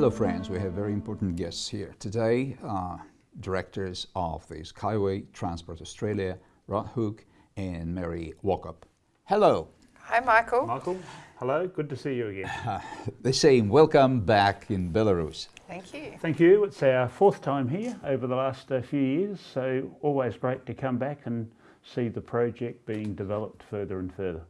Hello friends, we have very important guests here today. Uh, directors of the Skyway Transport Australia, Rod Hook and Mary Walkup. Hello. Hi Michael. Michael, hello, good to see you again. Uh, the same, welcome back in Belarus. Thank you. Thank you, it's our fourth time here over the last uh, few years, so always great to come back and see the project being developed further and further.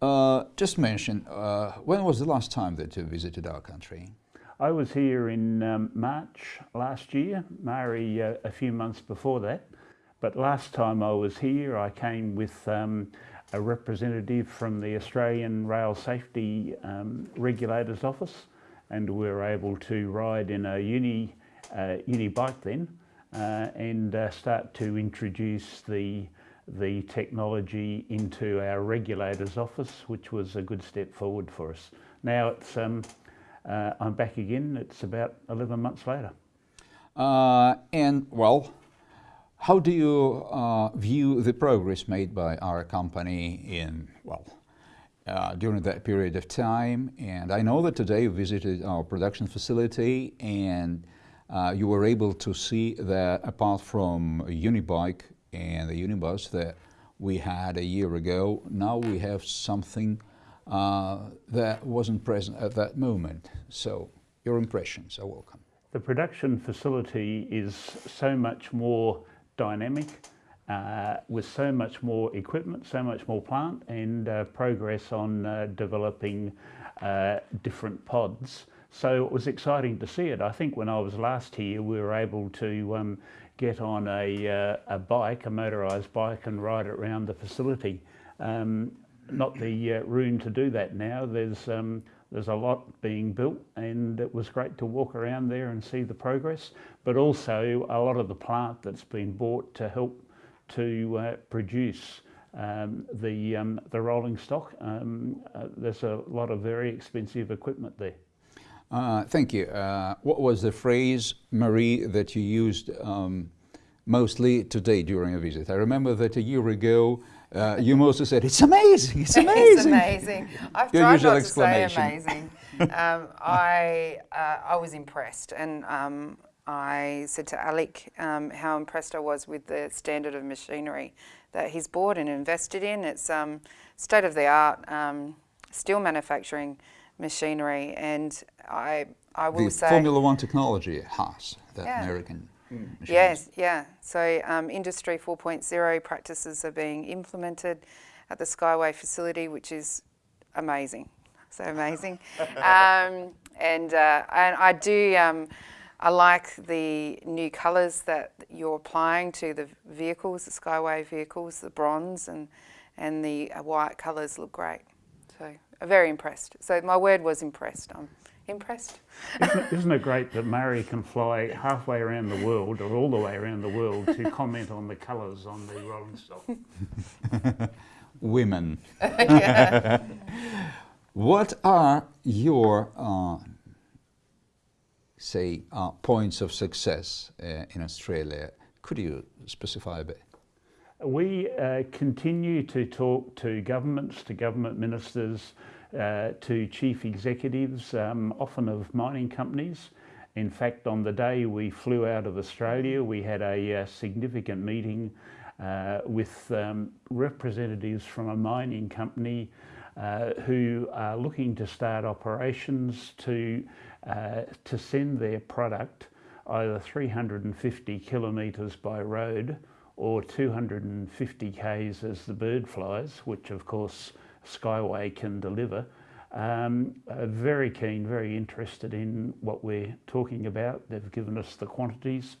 Uh, just mention, uh, when was the last time that you visited our country? I was here in um, March last year, Mari uh, a few months before that. But last time I was here, I came with um, a representative from the Australian Rail Safety um, Regulators Office, and we were able to ride in a uni, uh, Unibike then, uh, and uh, start to introduce the the technology into our regulators office, which was a good step forward for us. Now it's um, uh, I'm back again. It's about 11 months later. Uh, and well, how do you uh, view the progress made by our company in, well, uh, during that period of time? And I know that today you visited our production facility and uh, you were able to see that apart from Unibike and the Unibus that we had a year ago, now we have something uh, that wasn't present at that moment. So your impressions are welcome. The production facility is so much more dynamic uh, with so much more equipment, so much more plant and uh, progress on uh, developing uh, different pods. So it was exciting to see it. I think when I was last here, we were able to um, get on a, a bike, a motorised bike and ride it around the facility. Um, not the uh, room to do that now. There's um, there's a lot being built and it was great to walk around there and see the progress, but also a lot of the plant that's been bought to help to uh, produce um, the, um, the rolling stock. Um, uh, there's a lot of very expensive equipment there. Uh, thank you. Uh, what was the phrase, Marie, that you used um, mostly today during a visit? I remember that a year ago uh, you mostly said, it's amazing, it's amazing. it's amazing. I've Your tried not to say amazing. um, I, uh, I was impressed and um, I said to Alec um, how impressed I was with the standard of machinery that he's bought and invested in. It's um, state-of-the-art um, steel manufacturing machinery and I, I will the say... Formula One technology has that yeah. American Mm. Yes, yeah. So um, Industry 4.0 practices are being implemented at the Skyway facility, which is amazing. So amazing. um, and, uh, and I do, um, I like the new colours that you're applying to the vehicles, the Skyway vehicles, the bronze and, and the uh, white colours look great. So very impressed. So my word was impressed. I'm impressed. isn't, it, isn't it great that Mary can fly halfway around the world or all the way around the world to comment on the colours on the rolling stock? Women. what are your, uh, say, uh, points of success uh, in Australia? Could you specify a bit? We uh, continue to talk to governments, to government ministers, uh, to chief executives, um, often of mining companies. In fact, on the day we flew out of Australia, we had a, uh, significant meeting uh, with um, representatives from a mining company uh, who are looking to start operations to, uh, to send their product either 350 kilometres by road or 250 k's as the bird flies, which of course Skyway can deliver. Um, very keen, very interested in what we're talking about. They've given us the quantities.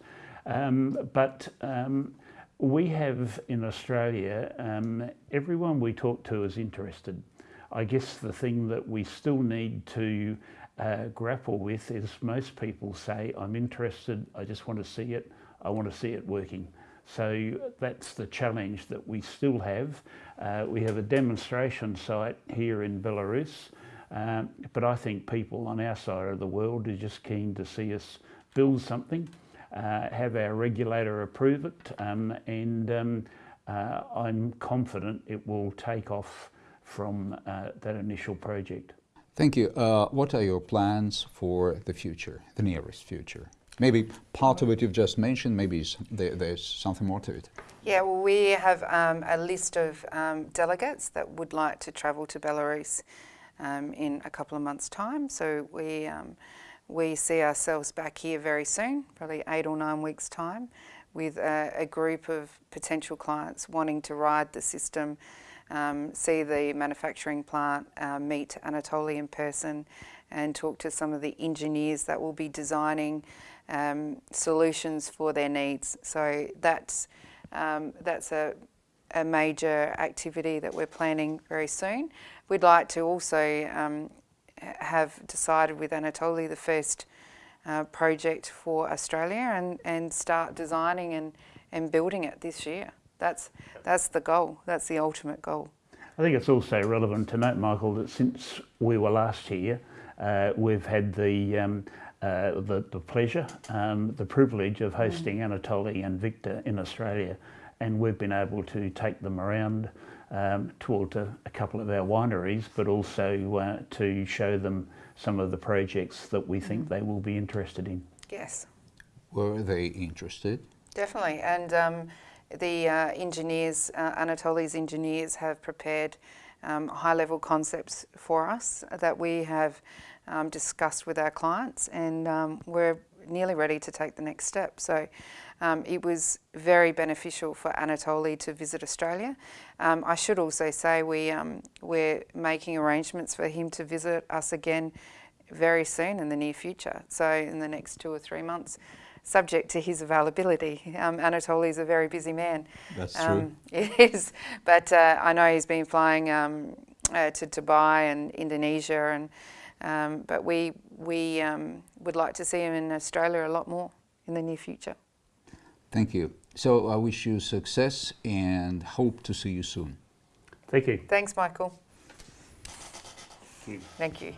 Um, but um, we have in Australia, um, everyone we talk to is interested. I guess the thing that we still need to uh, grapple with is most people say, I'm interested, I just want to see it, I want to see it working. So that's the challenge that we still have. Uh, we have a demonstration site here in Belarus, um, but I think people on our side of the world are just keen to see us build something, uh, have our regulator approve it, um, and um, uh, I'm confident it will take off from uh, that initial project. Thank you. Uh, what are your plans for the future, the nearest future? Maybe part of it you've just mentioned, maybe there, there's something more to it. Yeah, well, we have um, a list of um, delegates that would like to travel to Belarus um, in a couple of months' time. So we um, we see ourselves back here very soon, probably eight or nine weeks' time, with a, a group of potential clients wanting to ride the system, um, see the manufacturing plant, uh, meet Anatoly in person, and talk to some of the engineers that will be designing um, solutions for their needs. So that's um, that's a, a major activity that we're planning very soon. We'd like to also um, have decided with Anatoly the first uh, project for Australia and, and start designing and, and building it this year. That's, that's the goal, that's the ultimate goal. I think it's also relevant to note, Michael, that since we were last here, uh, we've had the, um, uh, the, the pleasure, um, the privilege of hosting Anatoly and Victor in Australia, and we've been able to take them around, um, toured to a couple of our wineries, but also uh, to show them some of the projects that we think they will be interested in. Yes. Were they interested? Definitely, and um, the uh, engineers, uh, Anatoly's engineers, have prepared um, high-level concepts for us that we have um, discussed with our clients, and um, we're nearly ready to take the next step. So. Um, it was very beneficial for Anatoly to visit Australia. Um, I should also say we um, we're making arrangements for him to visit us again very soon in the near future. So in the next two or three months, subject to his availability. Um, Anatoly is a very busy man. That's Um, it is, but uh, I know he's been flying um, uh, to Dubai and Indonesia, and um, but we we um, would like to see him in Australia a lot more in the near future. Thank you. So I wish you success and hope to see you soon. Thank you. Thanks, Michael. you. Thank you.